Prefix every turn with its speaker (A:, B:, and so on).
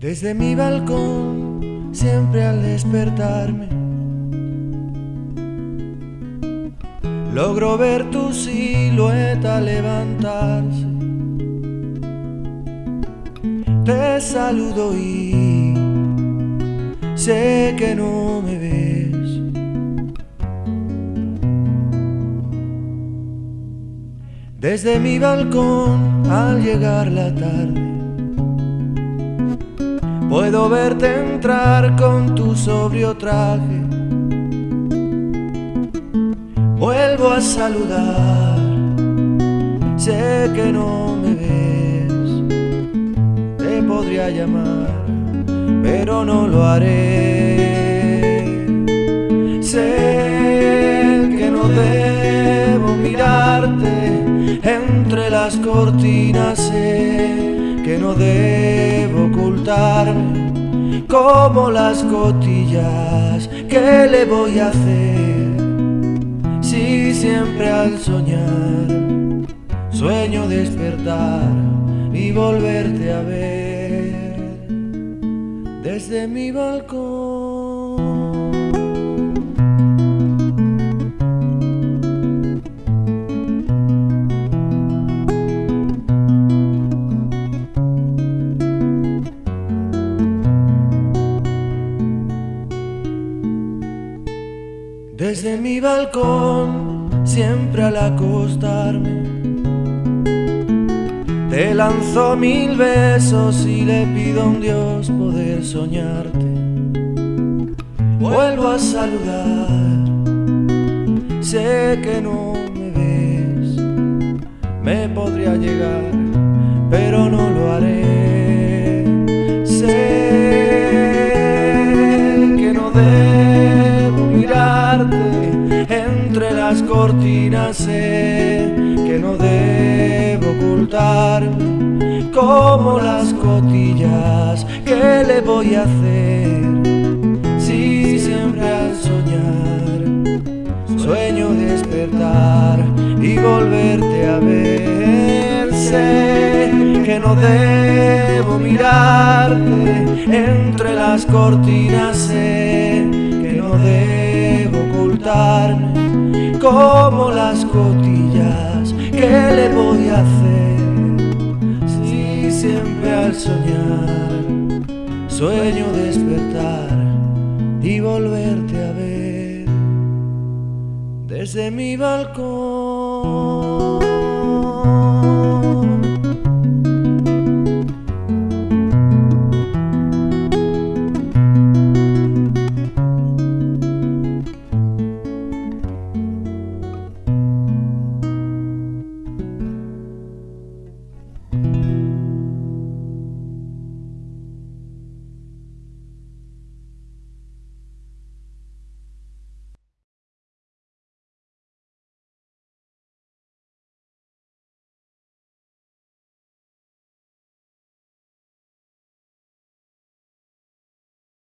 A: Desde mi balcón, siempre al despertarme, logro ver tu silueta levantarse. Te saludo y sé que no me ves. Desde mi balcón, al llegar la tarde, Puedo verte entrar con tu sobrio traje. Vuelvo a saludar, sé que no me ves. Te podría llamar, pero no lo haré. Sé que no debo mirarte entre las cortinas, sé que no debo como las cotillas. ¿Qué le voy a hacer si siempre al soñar sueño despertar y volverte a ver desde mi balcón? Desde mi balcón, siempre al acostarme, te lanzo mil besos y le pido a un Dios poder soñarte. Vuelvo a saludar, sé que no me ves, me podría llegar, pero no lo haré. Entre las cortinas, sé que no debo ocultarme como las cotillas. ¿Qué le voy a hacer si siempre al soñar sueño despertar y volverte a ver? Sé que no debo mirarte entre las cortinas, sé que no debo como las cotillas. ¿Qué le voy a hacer si siempre al soñar sueño despertar y volverte a ver desde mi balcón?